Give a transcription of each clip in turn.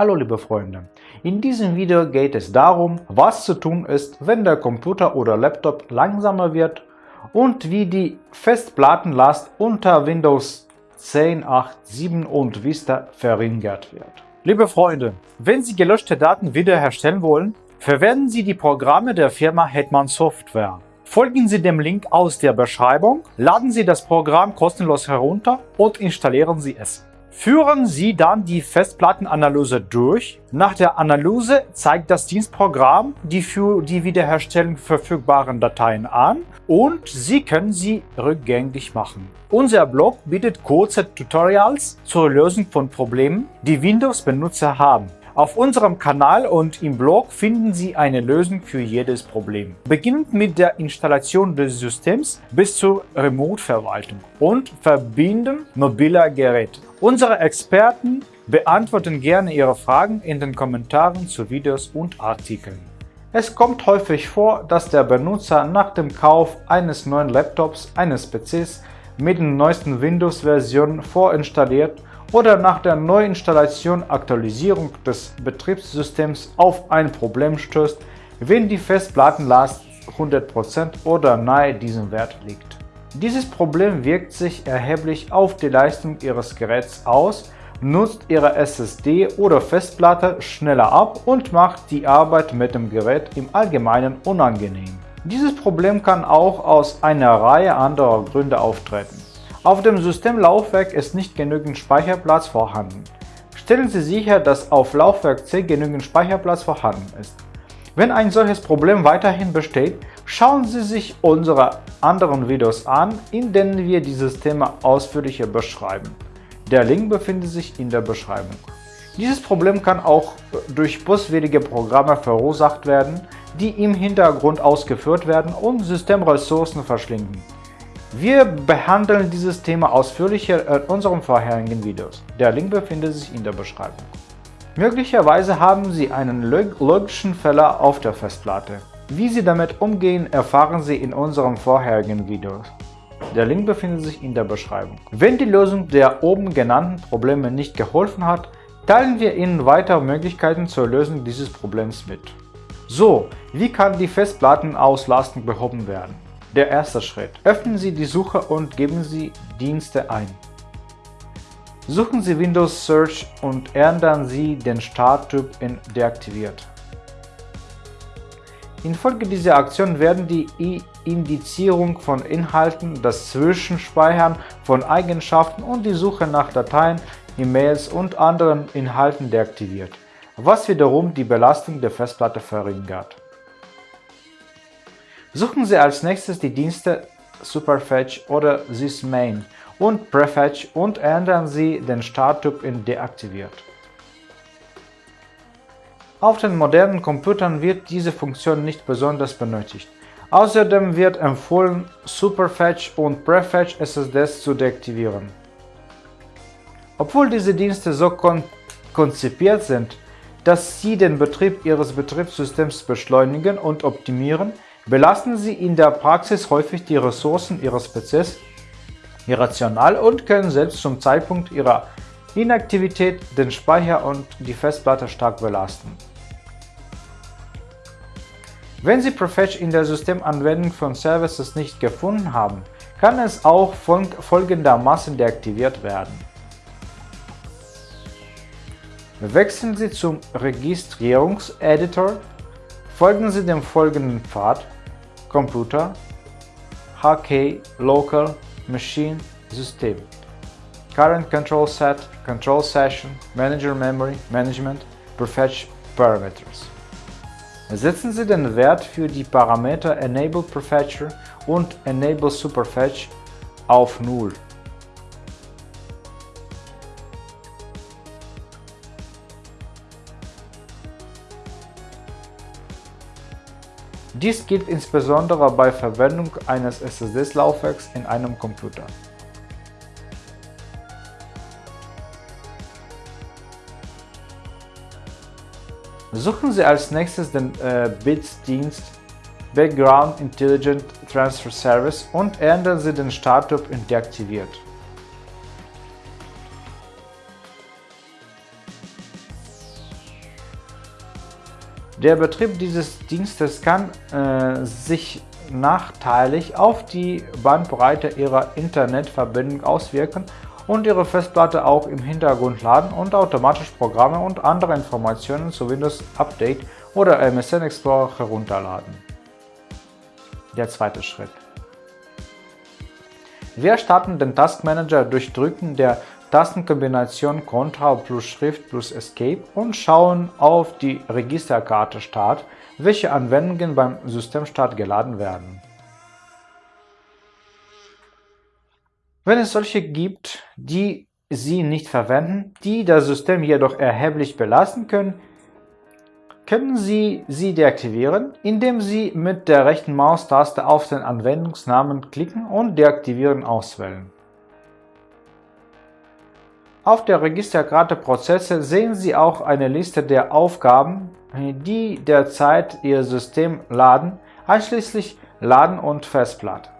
Hallo liebe Freunde, in diesem Video geht es darum, was zu tun ist, wenn der Computer oder Laptop langsamer wird und wie die Festplattenlast unter Windows 10, 8, 7 und Vista verringert wird. Liebe Freunde, wenn Sie gelöschte Daten wiederherstellen wollen, verwenden Sie die Programme der Firma Hetman Software. Folgen Sie dem Link aus der Beschreibung, laden Sie das Programm kostenlos herunter und installieren Sie es. Führen Sie dann die Festplattenanalyse durch. Nach der Analyse zeigt das Dienstprogramm die für die Wiederherstellung verfügbaren Dateien an und Sie können sie rückgängig machen. Unser Blog bietet kurze Tutorials zur Lösung von Problemen, die Windows-Benutzer haben. Auf unserem Kanal und im Blog finden Sie eine Lösung für jedes Problem. Beginnend mit der Installation des Systems bis zur Remote-Verwaltung und Verbinden mobiler Geräte. Unsere Experten beantworten gerne Ihre Fragen in den Kommentaren zu Videos und Artikeln. Es kommt häufig vor, dass der Benutzer nach dem Kauf eines neuen Laptops, eines PCs mit den neuesten Windows-Versionen vorinstalliert oder nach der Neuinstallation Aktualisierung des Betriebssystems auf ein Problem stößt, wenn die Festplattenlast 100% oder nahe diesem Wert liegt. Dieses Problem wirkt sich erheblich auf die Leistung Ihres Geräts aus, nutzt Ihre SSD oder Festplatte schneller ab und macht die Arbeit mit dem Gerät im Allgemeinen unangenehm. Dieses Problem kann auch aus einer Reihe anderer Gründe auftreten. Auf dem Systemlaufwerk ist nicht genügend Speicherplatz vorhanden. Stellen Sie sicher, dass auf Laufwerk C genügend Speicherplatz vorhanden ist. Wenn ein solches Problem weiterhin besteht, schauen Sie sich unsere anderen Videos an, in denen wir dieses Thema ausführlicher beschreiben. Der Link befindet sich in der Beschreibung. Dieses Problem kann auch durch boswillige Programme verursacht werden, die im Hintergrund ausgeführt werden und Systemressourcen verschlingen. Wir behandeln dieses Thema ausführlicher in unseren vorherigen Videos. Der Link befindet sich in der Beschreibung. Möglicherweise haben Sie einen logischen Fehler auf der Festplatte. Wie Sie damit umgehen, erfahren Sie in unseren vorherigen Videos. Der Link befindet sich in der Beschreibung. Wenn die Lösung der oben genannten Probleme nicht geholfen hat, teilen wir Ihnen weitere Möglichkeiten zur Lösung dieses Problems mit. So, wie kann die Festplattenauslastung behoben werden? Der erste Schritt. Öffnen Sie die Suche und geben Sie Dienste ein. Suchen Sie Windows Search und ändern Sie den Starttyp in Deaktiviert. Infolge dieser Aktion werden die Indizierung von Inhalten, das Zwischenspeichern von Eigenschaften und die Suche nach Dateien, E-Mails und anderen Inhalten deaktiviert, was wiederum die Belastung der Festplatte verringert. Suchen Sie als nächstes die Dienste Superfetch oder sysmain und Prefetch und ändern Sie den Starttyp in Deaktiviert. Auf den modernen Computern wird diese Funktion nicht besonders benötigt. Außerdem wird empfohlen, Superfetch und Prefetch SSDs zu deaktivieren. Obwohl diese Dienste so kon konzipiert sind, dass sie den Betrieb Ihres Betriebssystems beschleunigen und optimieren, belasten Sie in der Praxis häufig die Ressourcen Ihres PCs irrational und können selbst zum Zeitpunkt ihrer Inaktivität den Speicher und die Festplatte stark belasten. Wenn Sie Prefetch in der Systemanwendung von Services nicht gefunden haben, kann es auch folgendermaßen deaktiviert werden. Wechseln Sie zum Registrierungseditor, folgen Sie dem folgenden Pfad Computer, HK, Local, Machine, System, Current Control Set, Control Session, Manager Memory, Management, Prefetch Parameters. Setzen Sie den Wert für die Parameter Enable Prefetcher und Enable Superfetch auf 0. Dies gilt insbesondere bei Verwendung eines SSD-Laufwerks in einem Computer. Suchen Sie als nächstes den äh, BITS-Dienst Background Intelligent Transfer Service und ändern Sie den Starttyp in Deaktiviert. Der Betrieb dieses Dienstes kann äh, sich nachteilig auf die Bandbreite Ihrer Internetverbindung auswirken und Ihre Festplatte auch im Hintergrund laden und automatisch Programme und andere Informationen zu Windows Update oder MSN Explorer herunterladen. Der zweite Schritt. Wir starten den Taskmanager durch Drücken der Tastenkombination Ctrl plus Shift plus Escape und schauen auf die Registerkarte Start, welche Anwendungen beim Systemstart geladen werden. Wenn es solche gibt, die Sie nicht verwenden, die das System jedoch erheblich belasten können, können Sie sie deaktivieren, indem Sie mit der rechten Maustaste auf den Anwendungsnamen klicken und Deaktivieren auswählen. Auf der Registerkarte Prozesse sehen Sie auch eine Liste der Aufgaben, die derzeit Ihr System laden, einschließlich Laden und Festplatte.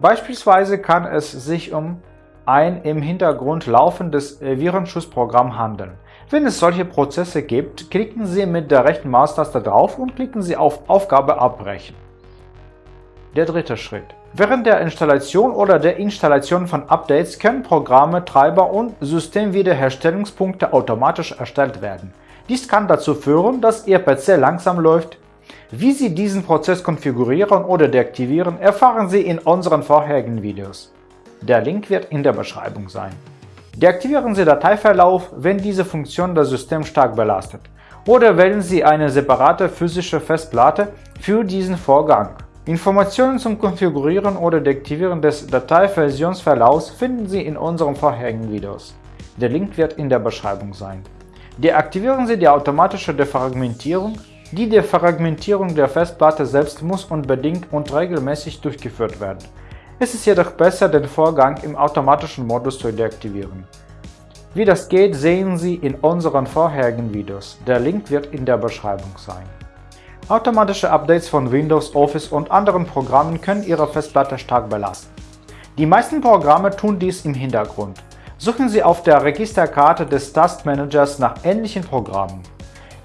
Beispielsweise kann es sich um ein im Hintergrund laufendes Virenschutzprogramm handeln. Wenn es solche Prozesse gibt, klicken Sie mit der rechten Maustaste drauf und klicken Sie auf Aufgabe abbrechen. Der dritte Schritt. Während der Installation oder der Installation von Updates können Programme, Treiber und Systemwiederherstellungspunkte automatisch erstellt werden. Dies kann dazu führen, dass Ihr PC langsam läuft. Wie Sie diesen Prozess konfigurieren oder deaktivieren, erfahren Sie in unseren vorherigen Videos. Der Link wird in der Beschreibung sein. Deaktivieren Sie Dateiverlauf, wenn diese Funktion das System stark belastet, oder wählen Sie eine separate physische Festplatte für diesen Vorgang. Informationen zum Konfigurieren oder Deaktivieren des Dateiversionsverlaufs finden Sie in unseren vorherigen Videos. Der Link wird in der Beschreibung sein. Deaktivieren Sie die automatische Defragmentierung. Die Defragmentierung der Festplatte selbst muss unbedingt und regelmäßig durchgeführt werden. Es ist jedoch besser, den Vorgang im automatischen Modus zu deaktivieren. Wie das geht, sehen Sie in unseren vorherigen Videos. Der Link wird in der Beschreibung sein. Automatische Updates von Windows, Office und anderen Programmen können Ihre Festplatte stark belasten. Die meisten Programme tun dies im Hintergrund. Suchen Sie auf der Registerkarte des Taskmanagers nach ähnlichen Programmen.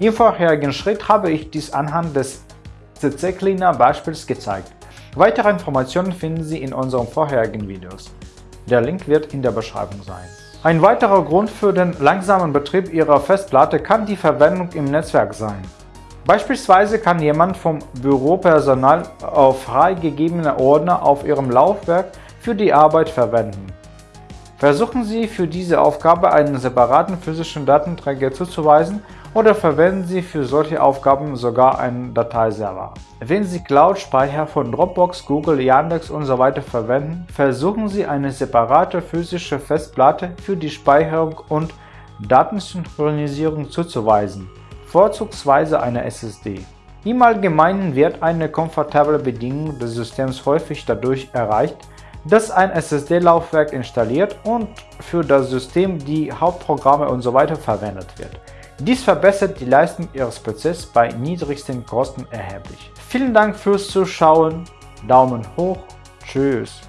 Im vorherigen Schritt habe ich dies anhand des CC Cleaner Beispiels gezeigt. Weitere Informationen finden Sie in unseren vorherigen Videos. Der Link wird in der Beschreibung sein. Ein weiterer Grund für den langsamen Betrieb Ihrer Festplatte kann die Verwendung im Netzwerk sein. Beispielsweise kann jemand vom Büropersonal auf freigegebene Ordner auf Ihrem Laufwerk für die Arbeit verwenden. Versuchen Sie für diese Aufgabe einen separaten physischen Datenträger zuzuweisen oder verwenden Sie für solche Aufgaben sogar einen Dateiserver. Wenn Sie Cloud-Speicher von Dropbox, Google, Yandex usw. So verwenden, versuchen Sie eine separate physische Festplatte für die Speicherung und Datensynchronisierung zuzuweisen vorzugsweise eine SSD. Im Allgemeinen wird eine komfortable Bedienung des Systems häufig dadurch erreicht, dass ein SSD-Laufwerk installiert und für das System die Hauptprogramme usw. So verwendet wird. Dies verbessert die Leistung Ihres PCs bei niedrigsten Kosten erheblich. Vielen Dank fürs Zuschauen, Daumen hoch, tschüss.